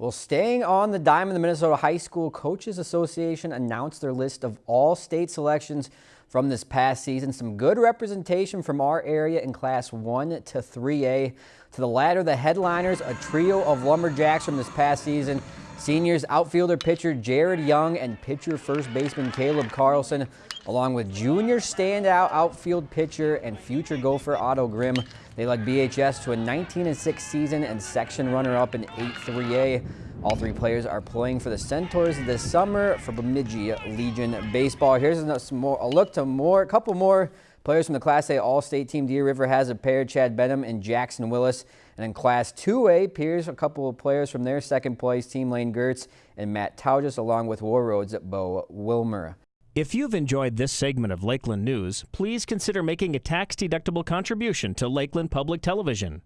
Well, staying on the dime, the Minnesota High School Coaches Association announced their list of all state selections from this past season. Some good representation from our area in Class 1 to 3A. To the latter, the headliners, a trio of Lumberjacks from this past season. Seniors outfielder pitcher Jared Young and pitcher first baseman Caleb Carlson, along with junior standout outfield pitcher and future Gopher Otto Grimm. They led BHS to a 19-6 season and section runner-up in 8-3A. All three players are playing for the Centaurs this summer for Bemidji Legion Baseball. Here's a, more, a look to more, a couple more players from the Class A All-State team. Deer River has a pair, Chad Benham and Jackson Willis. And in Class 2A, Pierz a couple of players from their second place team, Lane Gertz and Matt Tauges, along with Warroad's Bo Wilmer. If you've enjoyed this segment of Lakeland News, please consider making a tax-deductible contribution to Lakeland Public Television.